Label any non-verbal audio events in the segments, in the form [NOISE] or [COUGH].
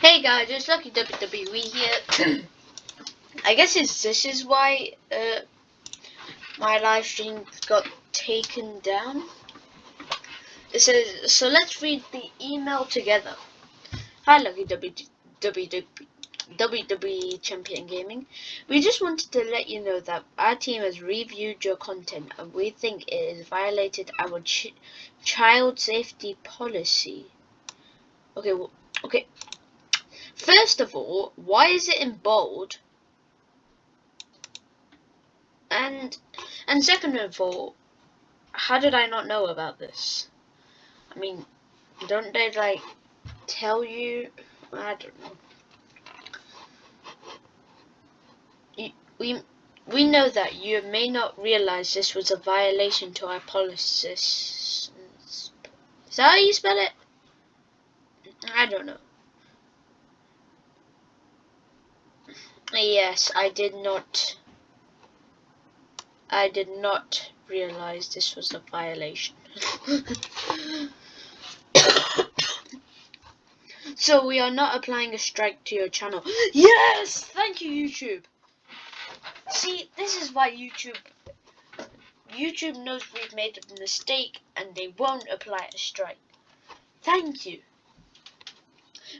Hey guys, it's Lucky WWE here. [CLEARS THROAT] I guess this is why uh, my live stream got taken down. It says, so let's read the email together. Hi Lucky WWE, WWE Champion Gaming. We just wanted to let you know that our team has reviewed your content and we think it has violated our ch child safety policy. Okay, well, okay. First of all, why is it in bold? And and second of all, how did I not know about this? I mean, don't they like tell you? I don't know. We we know that you may not realize this was a violation to our policies. Is that how you spell it? I don't know. Yes, I did not. I did not realize this was a violation. [COUGHS] so we are not applying a strike to your channel. Yes! Thank you, YouTube. See, this is why YouTube YouTube knows we've made a mistake and they won't apply a strike. Thank you.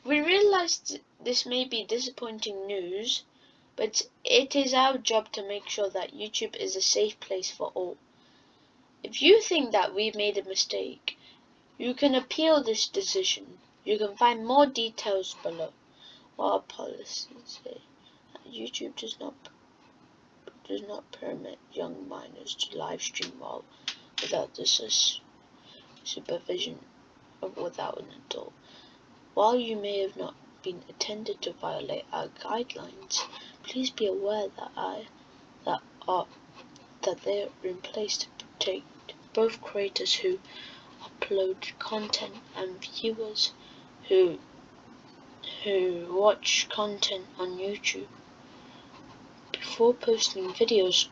We realized this may be disappointing news, but it is our job to make sure that YouTube is a safe place for all. If you think that we've made a mistake, you can appeal this decision. You can find more details below. What our policies say YouTube does not does not permit young minors to live stream while without the supervision of without an adult. While you may have not been intended to violate our guidelines, please be aware that I that are that they are in place to protect both creators who upload content and viewers who who watch content on YouTube. Before posting videos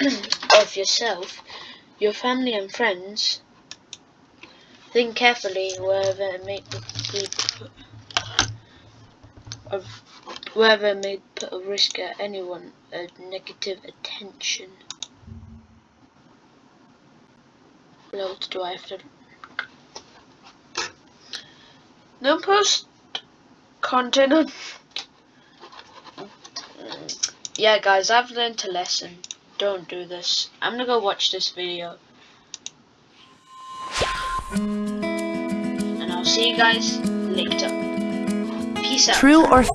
[CLEARS THROAT] of yourself, your family and friends, think carefully whether it may be of whether may put a risk at anyone a negative attention. What else do I have to no post content on [LAUGHS] yeah guys I've learned a lesson. Don't do this. I'm gonna go watch this video. And I'll see you guys later. Peace out. True or